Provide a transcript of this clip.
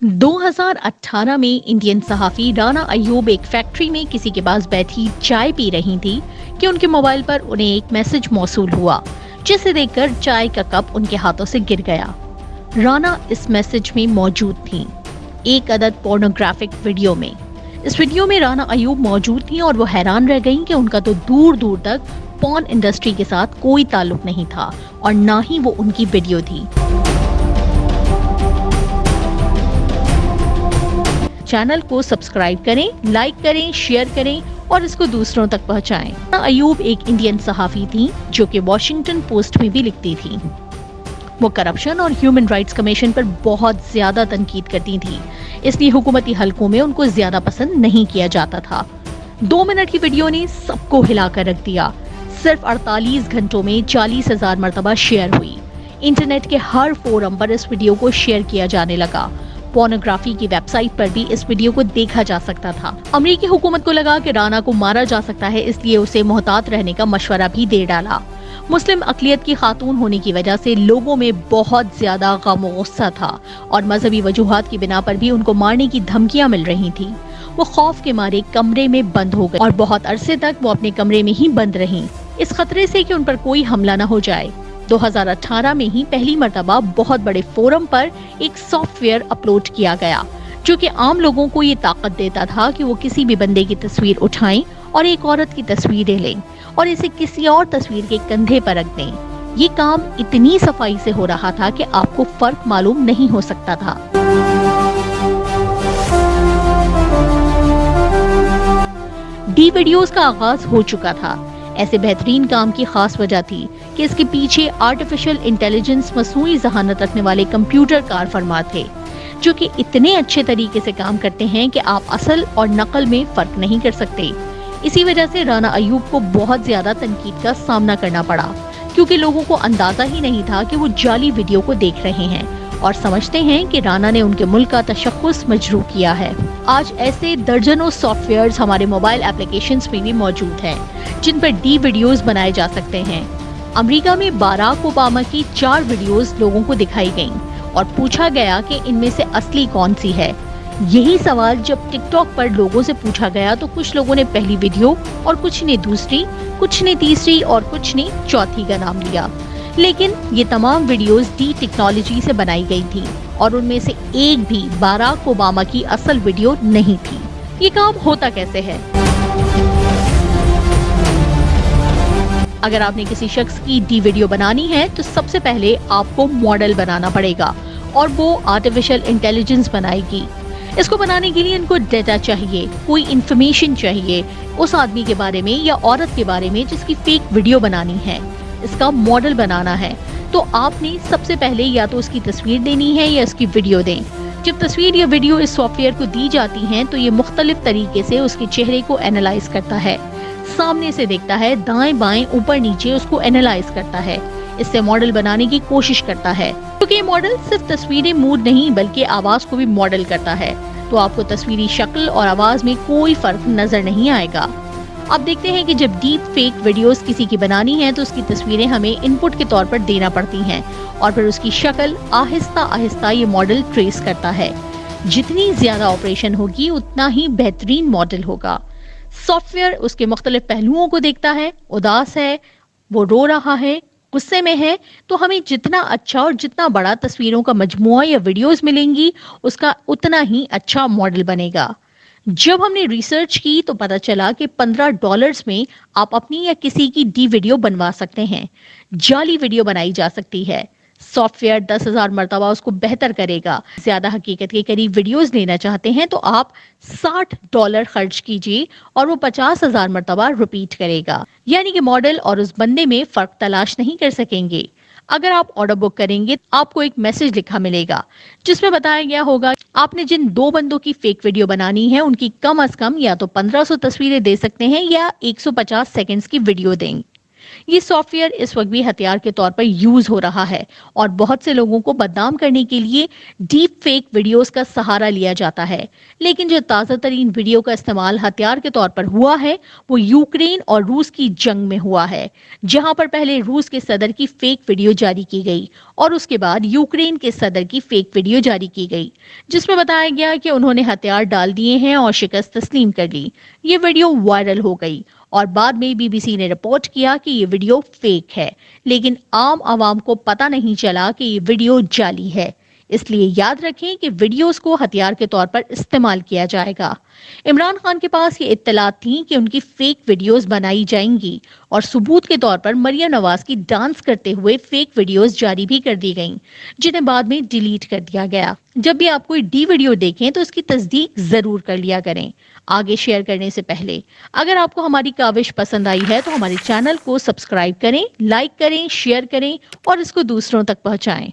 دو ہزار فیکٹری میں کسی کے پاس بیٹھی چائے پی رہی تھی کہ ان کے موبائل پر انہیں ایک میسج موصول ہوا جسے دیکھ کر چائے کا کپ ان کے ہاتھوں سے گر گیا۔ رانا اس میسج میں موجود تھی ایک عدد پورنو گرافک ویڈیو میں۔ اس ویڈیو میں رانا ایوب موجود تھیں اور وہ حیران رہ گئیں کہ ان کا تو دور دور تک پون انڈسٹری کے ساتھ کوئی تعلق نہیں تھا اور نہ ہی وہ ان کی ویڈیو تھی۔ چینل کو سبسکرائب کریں، لائک کریں، شیئر کریں اور اس کو دوسروں تک پہنچائیں۔ ایوب ایک انڈین صحافی تھی جو کہ واشنگٹن پوسٹ میں بھی لکھتی تھی وہ کرپشن اور ہیومن رائٹس کمیشن پر بہت زیادہ تنقید کرتی تھی اس لیے حکومتی حلقوں میں ان کو زیادہ پسند نہیں کیا جاتا تھا۔ دو منٹ کی ویڈیو نے سب کو ہلا کر رکھ دیا۔ صرف اڑتالیس گھنٹوں میں چالیس ہزار مرتبہ شیئر ہوئی۔ انٹرنیٹ کے ہر فورم پر اس ویڈیو کو شیئر کیا جانے لگا۔ پورنوگرافی کی ویب سائٹ پر بھی اس ویڈیو کو دیکھا جا سکتا تھا۔ امریکی حکومت کو لگا کہ رانا کو مارا جا سکتا ہے، اس لیے اسے محتاط رہنے کا مشورہ بھی دے ڈالا۔ مسلم اقلیت کی خاتون ہونے کی وجہ سے لوگوں میں بہت زیادہ غم و غصہ تھا اور مذہبی وجوہات کی بنا پر بھی ان کو مارنے کی دھمکیاں مل رہی تھی وہ خوف کے مارے کمرے میں بند ہو گئے اور بہت عرصے تک وہ اپنے کمرے میں ہی بند رہیں۔ اس خطرے سے کہ ان پر کوئی حملہ نہ ہو جائے۔ دو ہزار اٹھارہ میں ہی پہلی مرتبہ بہت بڑے فورم پر ایک سافٹ ویئر اپلوڈ کیا گیا، جو کہ عام لوگوں کو یہ طاقت دیتا تھا کہ وہ کسی بھی بندے کی تصویر اٹھائیں اور ایک عورت کی تصویریں لیں۔ اور اسے کسی اور تصویر کے کندھے پر رکھ دیں۔ یہ کام اتنی صفائی سے ہو رہا تھا کہ آپ کو فرق معلوم نہیں ہو سکتا تھا۔ ڈی ویڈیوز کا آغاز ہو چکا تھا۔ ایسے بہترین کام کی خاص وجہ تھی کہ اس کے پیچھے آرٹیفیشل انٹیلیجنس مصنوعی ذہانت رکھنے والے کمپیوٹر کار فرما تھے، جو کہ اتنے اچھے طریقے سے کام کرتے ہیں کہ آپ اصل اور نقل میں فرق نہیں کر سکتے۔ اسی وجہ سے رانا ایوب کو بہت زیادہ تنقید کا سامنا کرنا پڑا، کیونکہ لوگوں کو اندازہ ہی نہیں تھا کہ وہ جعلی ویڈیو کو دیکھ رہے ہیں۔ اور سمجھتے ہیں کہ رانا نے ان کے ملک کا تشخص مجروح کیا ہے۔ آج ایسے درجنوں سافٹ ویئرز ہمارے موبائل اپلیکیشنز میں بھی موجود ہیں، جن پر ڈی ویڈیوز بنائے جا سکتے ہیں۔ امریکہ میں باراک اوباما کی چار ویڈیوز لوگوں کو دکھائی گئیں اور پوچھا گیا کہ ان میں سے اصلی کون سی ہے۔ یہی سوال جب ٹک ٹاک پر لوگوں سے پوچھا گیا تو کچھ لوگوں نے پہلی ویڈیو اور کچھ نے دوسری، کچھ نے تیسری اور کچھ نے چوتھی کا نام لیا۔ لیکن یہ تمام ویڈیوز ڈی ٹیکنالوجی سے بنائی گئی تھی اور ان میں سے ایک بھی باراک اوباما کی اصل ویڈیو نہیں تھی۔ یہ کام ہوتا کیسے ہے؟ اگر آپ نے کسی شخص کی ڈی ویڈیو بنانی ہے تو سب سے پہلے آپ کو ماڈل بنانا پڑے گا اور وہ آرٹیفیشل انٹیلیجنس بنائے گی۔ اس کو بنانے کے لیے ان کو ڈیٹا چاہیے، کوئی انفارمیشن چاہیے، اس آدمی کے بارے میں یا عورت کے بارے میں جس کی فیک ویڈیو بنانی ہے، اس کا ماڈل بنانا ہے۔ تو آپ نے سب سے پہلے یا تو اس کی تصویر دینی ہے یا اس کی ویڈیو دیں۔ جب تصویر یا ویڈیو اس سافٹ ویئر کو دی جاتی ہیں تو یہ مختلف طریقے سے اس کے چہرے کو اینالائز کرتا ہے۔ سامنے سے دیکھتا ہے، دائیں بائیں، اوپر نیچے اس کو اینالائز کرتا ہے۔ اس سے ماڈل بنانے کی کوشش کرتا ہے۔ کیونکہ یہ موڈل صرف تصویری موڈ نہیں بلکہ آواز کو بھی موڈل کرتا ہے۔ تو آپ کو تصویری شکل اور آواز میں کوئی فرق نظر نہیں آئے گا۔ اب دیکھتے ہیں کہ جب ڈیپ فیک ویڈیوز کسی کی بنانی ہیں تو اس کی تصویریں ہمیں انپوٹ کے طور پر دینا پڑتی ہیں اور پھر اس کی شکل آہستہ آہستہ یہ موڈل ٹریس کرتا ہے۔ جتنی زیادہ آپریشن ہوگی، اتنا ہی بہترین موڈل ہوگا۔ سافٹ ویئر اس کے مختلف پہلوؤں کو دیکھتا ہے۔ اداس ہے، وہ رو رہا ہے۔ غصے میں ہے تو ہمیں جتنا اچھا اور جتنا بڑا تصویروں کا مجموعہ یا ویڈیوز ملیں گی، اس کا اتنا ہی اچھا ماڈل بنے گا۔ جب ہم نے ریسرچ کی تو پتا چلا کہ پندرہ ڈالرز میں آپ اپنی یا کسی کی ڈی ویڈیو بنوا سکتے ہیں۔ جعلی ویڈیو بنائی جا سکتی ہے۔ سافٹ ویئر دس ہزار مرتبہ اس کو بہتر کرے گا۔ زیادہ حقیقت کے قریب ویڈیوز لینا چاہتے ہیں تو آپ ساٹھ ڈالر خرچ کیجیے اور وہ پچاس ہزار مرتبہ رپیٹ کرے گا۔ یعنی کہ ماڈل اور اس بندے میں فرق تلاش نہیں کر سکیں گے۔ اگر آپ آرڈر بک کریں گے آپ کو ایک میسج لکھا ملے گا، جس میں بتایا گیا ہوگا، آپ نے جن دو بندوں کی فیک ویڈیو بنانی ہے، ان کی کم از کم یا تو پندرہ سو تصویریں دے سکتے ہیں یا ایک سو پچاس سیکنڈز کی ویڈیو دیں۔ گے یہ سافٹ ویئر اس وقت بھی ہتھیار کے طور پر یوز ہو رہا ہے اور بہت سے لوگوں کو بدنام کرنے کے لیے ڈیپ فیک ویڈیوز کا سہارا لیا جاتا ہے۔ لیکن جو تازہ ترین ویڈیو کا استعمال ہتھیار کے طور پر ہوا ہے، وہ یوکرین اور روس کی جنگ میں ہوا ہے، جہاں پر پہلے روس کے صدر کی فیک ویڈیو جاری کی گئی اور اس کے بعد یوکرین کے صدر کی فیک ویڈیو جاری کی گئی، جس میں بتایا گیا کہ انہوں نے ہتھیار ڈال دیے ہیں اور شکست تسلیم کر لی۔ یہ ویڈیو وائرل ہو گئی اور بعد میں بی بی سی نے رپورٹ کیا کہ یہ ویڈیو فیک ہے، لیکن عام عوام کو پتہ نہیں چلا کہ یہ ویڈیو جعلی ہے۔ اس لیے یاد رکھیں کہ ویڈیوز کو ہتھیار کے طور پر استعمال کیا جائے گا۔ عمران خان کے پاس یہ اطلاعات تھیں کہ ان کی فیک ویڈیوز بنائی جائیں گی اور ثبوت کے طور پر مریم نواز کی ڈانس کرتے ہوئے فیک ویڈیوز جاری بھی کر دی گئیں، جنہیں بعد میں ڈیلیٹ کر دیا گیا۔ جب بھی آپ کوئی ڈی ویڈیو دیکھیں تو اس کی تصدیق ضرور کر لیا کریں۔ آگے شیئر کرنے سے پہلے، اگر آپ کو ہماری کاوش پسند آئی ہے تو ہمارے چینل کو سبسکرائب کریں لائک کریں شیئر کریں اور اس کو دوسروں تک پہنچائیں۔